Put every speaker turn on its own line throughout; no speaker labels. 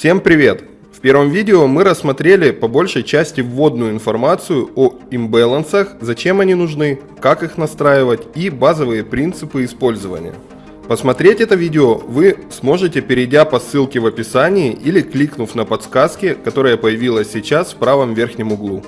Всем привет! В первом видео мы рассмотрели по большей части вводную информацию о имбалансах, зачем они нужны, как их настраивать и базовые принципы использования. Посмотреть это видео вы сможете, перейдя по ссылке в описании или кликнув на подсказки, которая появилась сейчас в правом верхнем углу.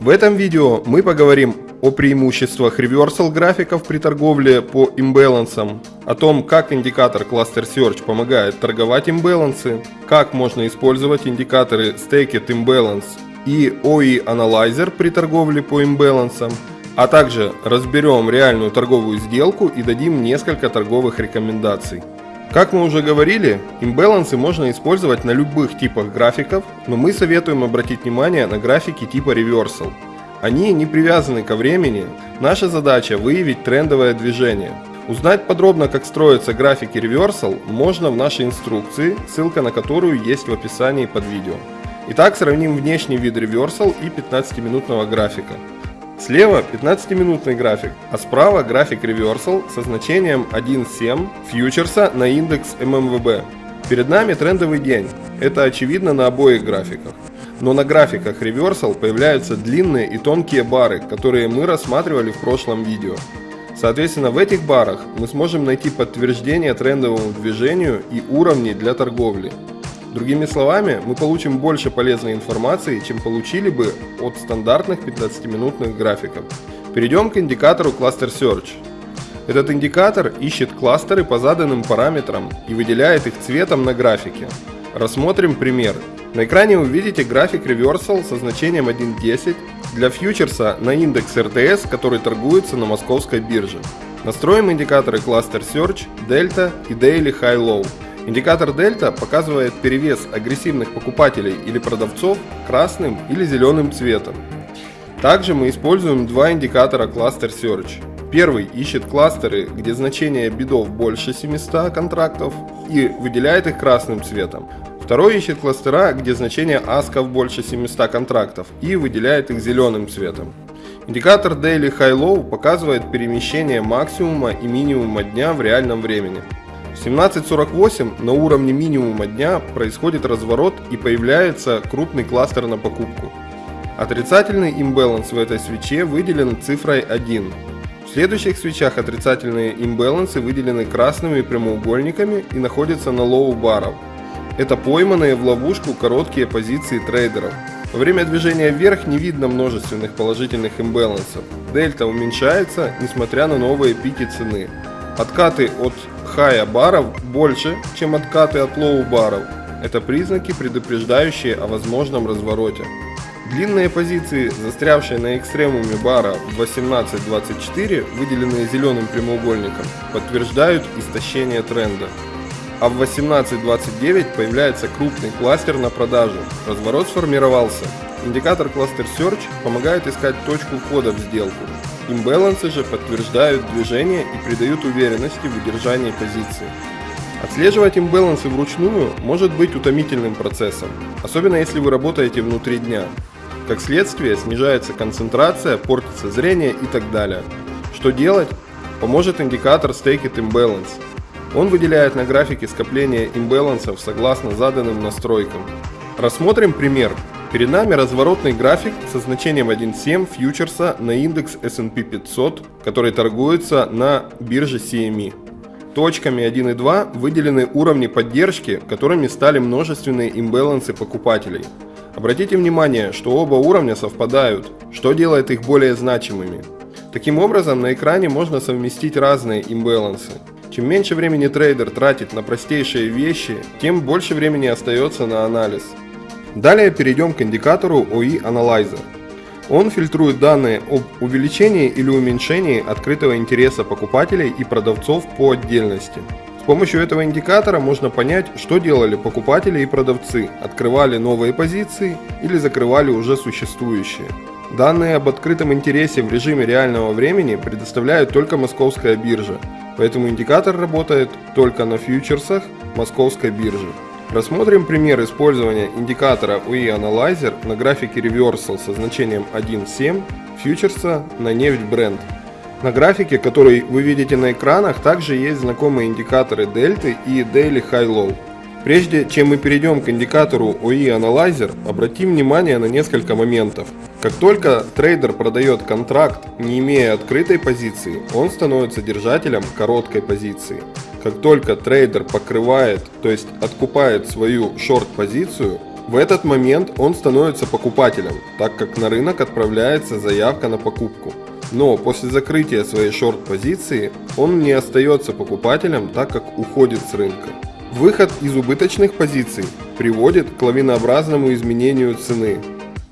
В этом видео мы поговорим о преимуществах реверсал графиков при торговле по имбалансам, о том, как индикатор Cluster Search помогает торговать имбалансы, как можно использовать индикаторы Staked Imbalance и OE Analyzer при торговле по имбалансам, а также разберем реальную торговую сделку и дадим несколько торговых рекомендаций. Как мы уже говорили, имбалансы можно использовать на любых типах графиков, но мы советуем обратить внимание на графики типа Reversal. Они не привязаны ко времени, наша задача выявить трендовое движение. Узнать подробно, как строятся графики Reversal, можно в нашей инструкции, ссылка на которую есть в описании под видео. Итак, сравним внешний вид Reversal и 15-минутного графика. Слева 15-минутный график, а справа график Reversal со значением 1.7 фьючерса на индекс ММВБ. Перед нами трендовый день, это очевидно на обоих графиках. Но на графиках Reversal появляются длинные и тонкие бары, которые мы рассматривали в прошлом видео. Соответственно, в этих барах мы сможем найти подтверждение трендовому движению и уровни для торговли. Другими словами, мы получим больше полезной информации, чем получили бы от стандартных 15-минутных графиков. Перейдем к индикатору Cluster Search. Этот индикатор ищет кластеры по заданным параметрам и выделяет их цветом на графике. Рассмотрим пример. На экране вы видите график Reversal со значением 1.10 для фьючерса на индекс RTS, который торгуется на московской бирже. Настроим индикаторы Cluster Search, Delta и Daily High Low. Индикатор дельта показывает перевес агрессивных покупателей или продавцов красным или зеленым цветом. Также мы используем два индикатора Cluster Search. Первый ищет кластеры, где значение бидов больше 700 контрактов и выделяет их красным цветом. Второй ищет кластера, где значение асков больше 700 контрактов и выделяет их зеленым цветом. Индикатор Daily High Low показывает перемещение максимума и минимума дня в реальном времени. В 17.48 на уровне минимума дня происходит разворот и появляется крупный кластер на покупку. Отрицательный имбаланс в этой свече выделен цифрой 1. В следующих свечах отрицательные имбалансы выделены красными прямоугольниками и находятся на low баров. Это пойманные в ловушку короткие позиции трейдеров. Во время движения вверх не видно множественных положительных имбалансов. Дельта уменьшается, несмотря на новые пики цены. Откаты от хая баров больше, чем откаты от лоу баров. Это признаки, предупреждающие о возможном развороте. Длинные позиции, застрявшие на экстремуме бара в 18.24, выделенные зеленым прямоугольником, подтверждают истощение тренда. А в 18.29 появляется крупный кластер на продажу. Разворот сформировался. Индикатор Cluster Search помогает искать точку входа в сделку. Имбалансы же подтверждают движение и придают уверенности в удержании позиции. Отслеживать имбалансы вручную может быть утомительным процессом, особенно если вы работаете внутри дня. Как следствие снижается концентрация, портится зрение и так далее. Что делать? Поможет индикатор Staked Imbalance. Он выделяет на графике скопление имбалансов согласно заданным настройкам. Рассмотрим пример. Перед нами разворотный график со значением 1.7 фьючерса на индекс S&P 500, который торгуется на бирже CME. Точками 1 и 2 выделены уровни поддержки, которыми стали множественные имбалансы покупателей. Обратите внимание, что оба уровня совпадают, что делает их более значимыми. Таким образом, на экране можно совместить разные имбалансы. Чем меньше времени трейдер тратит на простейшие вещи, тем больше времени остается на анализ. Далее перейдем к индикатору OE Analyzer. Он фильтрует данные об увеличении или уменьшении открытого интереса покупателей и продавцов по отдельности. С помощью этого индикатора можно понять, что делали покупатели и продавцы, открывали новые позиции или закрывали уже существующие. Данные об открытом интересе в режиме реального времени предоставляет только московская биржа, поэтому индикатор работает только на фьючерсах московской биржи. Рассмотрим пример использования индикатора UE Analyzer на графике Reversal со значением 1.7 фьючерса на нефть Brent. На графике, который вы видите на экранах, также есть знакомые индикаторы дельты и Daily High Low. Прежде чем мы перейдем к индикатору OE Analyzer, обратим внимание на несколько моментов. Как только трейдер продает контракт, не имея открытой позиции, он становится держателем короткой позиции. Как только трейдер покрывает, то есть откупает свою шорт-позицию, в этот момент он становится покупателем, так как на рынок отправляется заявка на покупку. Но после закрытия своей шорт-позиции он не остается покупателем, так как уходит с рынка. Выход из убыточных позиций приводит к лавинообразному изменению цены,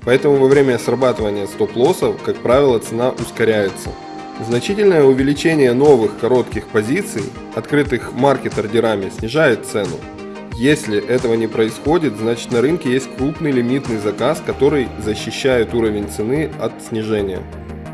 поэтому во время срабатывания стоп-лоссов, как правило, цена ускоряется. Значительное увеличение новых коротких позиций, открытых маркет-ордерами, снижает цену. Если этого не происходит, значит на рынке есть крупный лимитный заказ, который защищает уровень цены от снижения.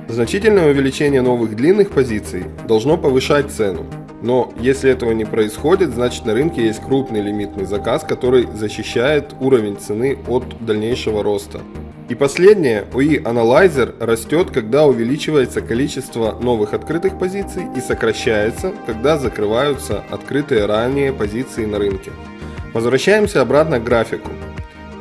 Значительное увеличение новых длинных позиций должно повышать цену. Но если этого не происходит, значит на рынке есть крупный лимитный заказ, который защищает уровень цены от дальнейшего роста. И последнее, OE Analyzer растет, когда увеличивается количество новых открытых позиций и сокращается, когда закрываются открытые ранее позиции на рынке. Возвращаемся обратно к графику.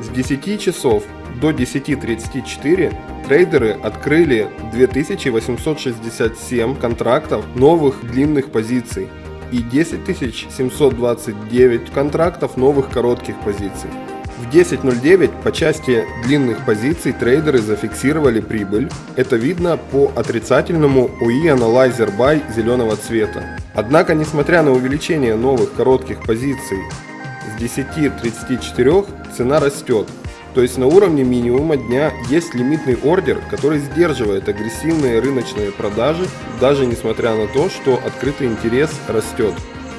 С 10 часов до 10.34 трейдеры открыли 2867 контрактов новых длинных позиций и 10729 контрактов новых коротких позиций. В 10.09 по части длинных позиций трейдеры зафиксировали прибыль. Это видно по отрицательному OE Analyzer Buy зеленого цвета. Однако, несмотря на увеличение новых коротких позиций с 10.34 цена растет то есть на уровне минимума дня есть лимитный ордер, который сдерживает агрессивные рыночные продажи, даже несмотря на то, что открытый интерес растет.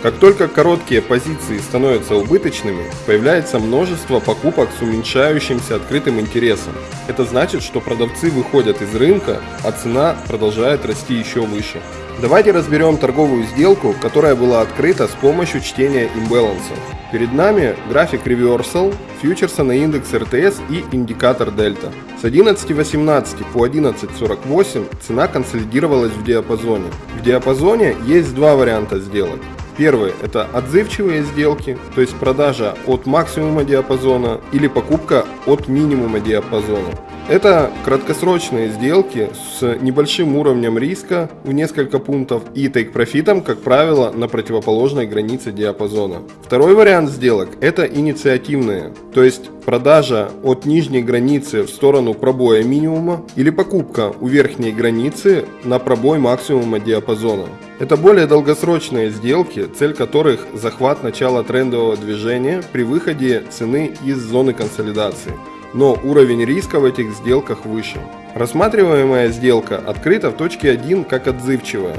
Как только короткие позиции становятся убыточными, появляется множество покупок с уменьшающимся открытым интересом. Это значит, что продавцы выходят из рынка, а цена продолжает расти еще выше. Давайте разберем торговую сделку, которая была открыта с помощью чтения имбаланса. Перед нами график Reversal, фьючерса на индекс РТС и индикатор дельта. С 11.18 по 11.48 цена консолидировалась в диапазоне. В диапазоне есть два варианта сделок. Первый – это отзывчивые сделки, то есть продажа от максимума диапазона или покупка от минимума диапазона. Это краткосрочные сделки с небольшим уровнем риска в несколько пунктов и тейк-профитом, как правило, на противоположной границе диапазона. Второй вариант сделок – это инициативные, то есть продажа от нижней границы в сторону пробоя минимума или покупка у верхней границы на пробой максимума диапазона. Это более долгосрочные сделки, цель которых – захват начала трендового движения при выходе цены из зоны консолидации – но уровень риска в этих сделках выше. Рассматриваемая сделка открыта в точке 1 как отзывчивая.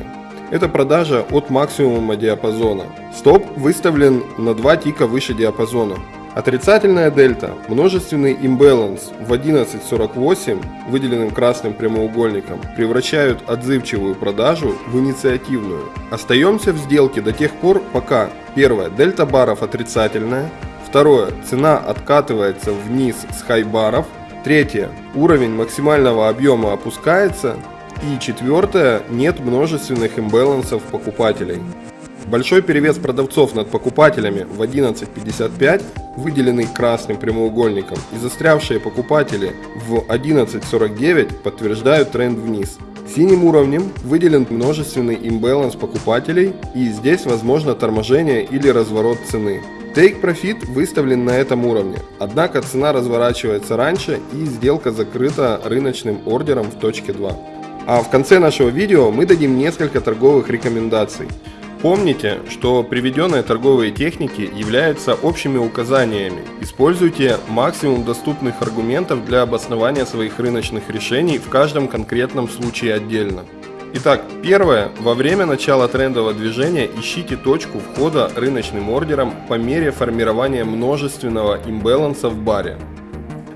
Это продажа от максимума диапазона. Стоп выставлен на 2 тика выше диапазона. Отрицательная дельта, множественный имбаланс в 11.48, выделенным красным прямоугольником, превращают отзывчивую продажу в инициативную. Остаемся в сделке до тех пор, пока первое, дельта баров отрицательная, Второе. Цена откатывается вниз с хайбаров. Третье. Уровень максимального объема опускается. И четвертое. Нет множественных имбалансов покупателей. Большой перевес продавцов над покупателями в 11.55, выделенный красным прямоугольником, и застрявшие покупатели в 11.49 подтверждают тренд вниз. Синим уровнем выделен множественный имбаланс покупателей и здесь возможно торможение или разворот цены. Take Profit выставлен на этом уровне, однако цена разворачивается раньше и сделка закрыта рыночным ордером в точке 2. А в конце нашего видео мы дадим несколько торговых рекомендаций. Помните, что приведенные торговые техники являются общими указаниями. Используйте максимум доступных аргументов для обоснования своих рыночных решений в каждом конкретном случае отдельно. Итак, первое. Во время начала трендового движения ищите точку входа рыночным ордером по мере формирования множественного имбаланса в баре.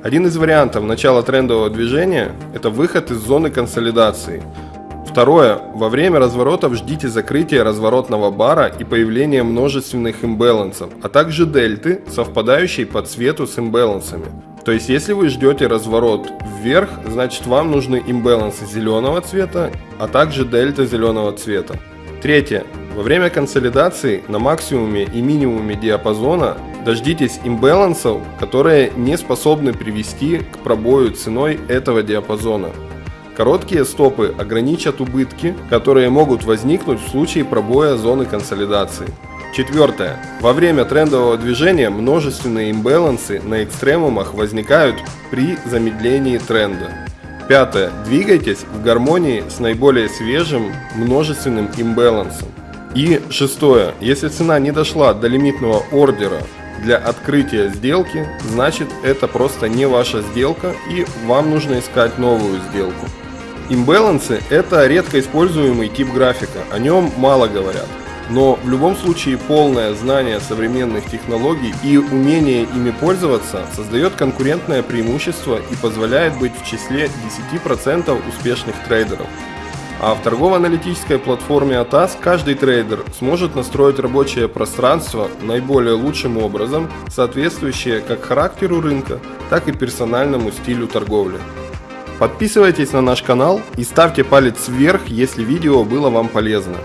Один из вариантов начала трендового движения – это выход из зоны консолидации. Второе. Во время разворотов ждите закрытия разворотного бара и появления множественных имбалансов, а также дельты, совпадающей по цвету с имбалансами. То есть, если вы ждете разворот вверх, значит вам нужны имбалансы зеленого цвета, а также дельта зеленого цвета. Третье. Во время консолидации на максимуме и минимуме диапазона Дождитесь имбалансов, которые не способны привести к пробою ценой этого диапазона. Короткие стопы ограничат убытки, которые могут возникнуть в случае пробоя зоны консолидации. Четвертое. Во время трендового движения множественные имбалансы на экстремумах возникают при замедлении тренда. Пятое. Двигайтесь в гармонии с наиболее свежим множественным имбалансом. И шестое. Если цена не дошла до лимитного ордера для открытия сделки, значит это просто не ваша сделка и вам нужно искать новую сделку. Имбалансы – это редко используемый тип графика, о нем мало говорят. Но в любом случае полное знание современных технологий и умение ими пользоваться создает конкурентное преимущество и позволяет быть в числе 10% успешных трейдеров. А в торгово-аналитической платформе ATAS каждый трейдер сможет настроить рабочее пространство наиболее лучшим образом, соответствующее как характеру рынка, так и персональному стилю торговли. Подписывайтесь на наш канал и ставьте палец вверх, если видео было вам полезно.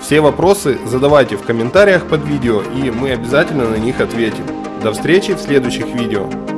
Все вопросы задавайте в комментариях под видео и мы обязательно на них ответим. До встречи в следующих видео.